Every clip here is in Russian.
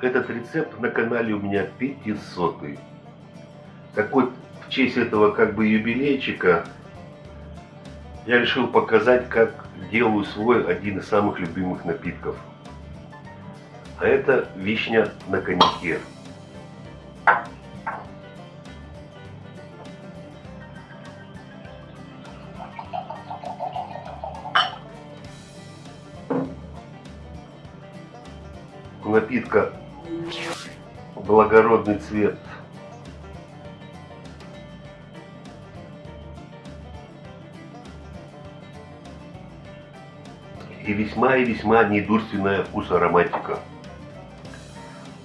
этот рецепт на канале у меня 500 -й. Так вот, в честь этого как бы юбилейчика я решил показать, как делаю свой один из самых любимых напитков. А это вишня на коньяке. напитка благородный цвет. И весьма и весьма недурственная вкус ароматика.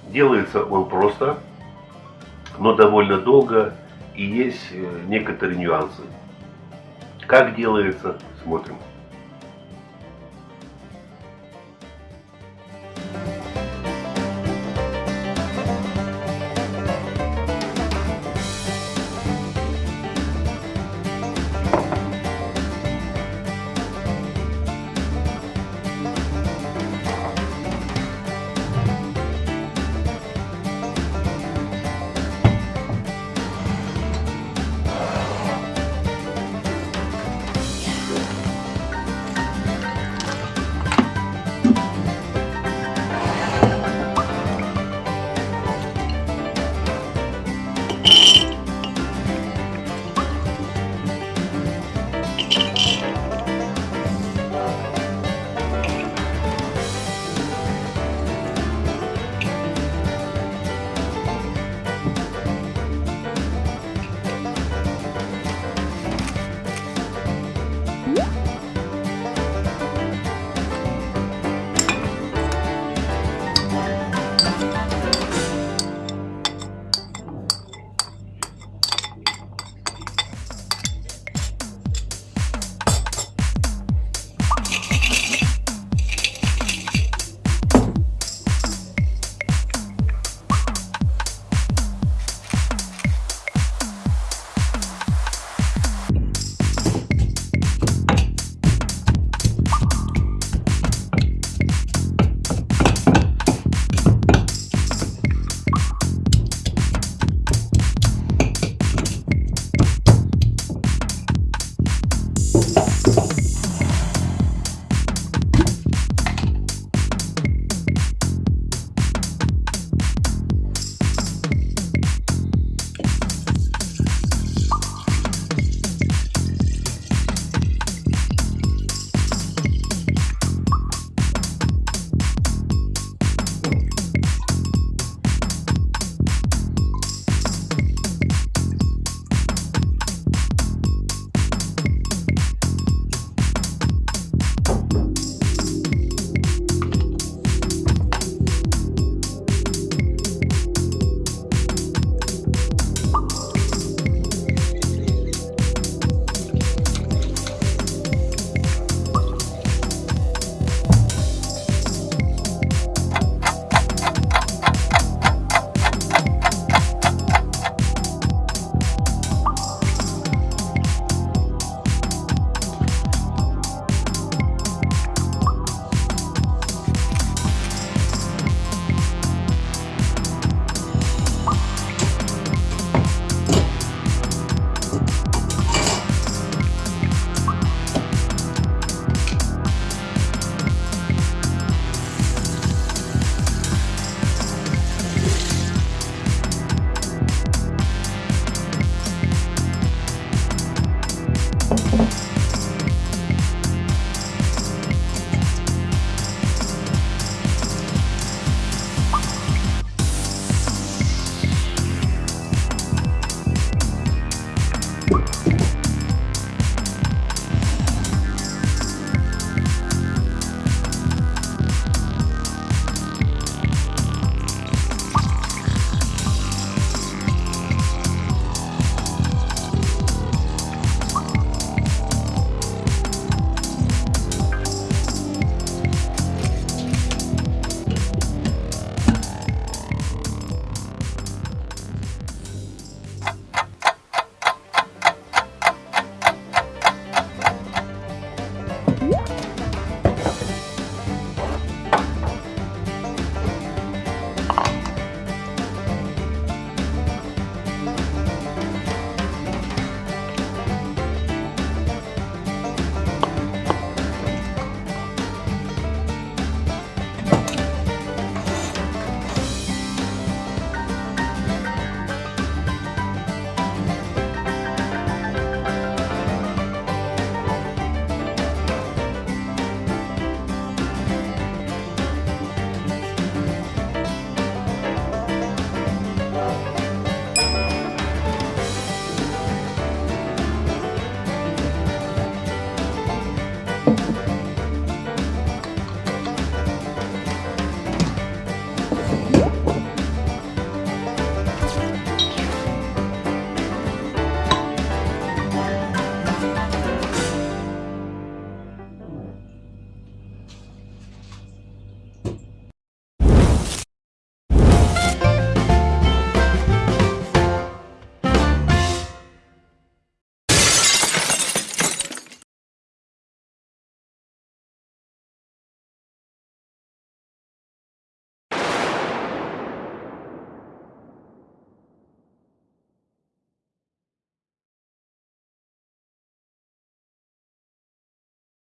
Делается он просто, но довольно долго и есть э, некоторые нюансы. Как делается, смотрим.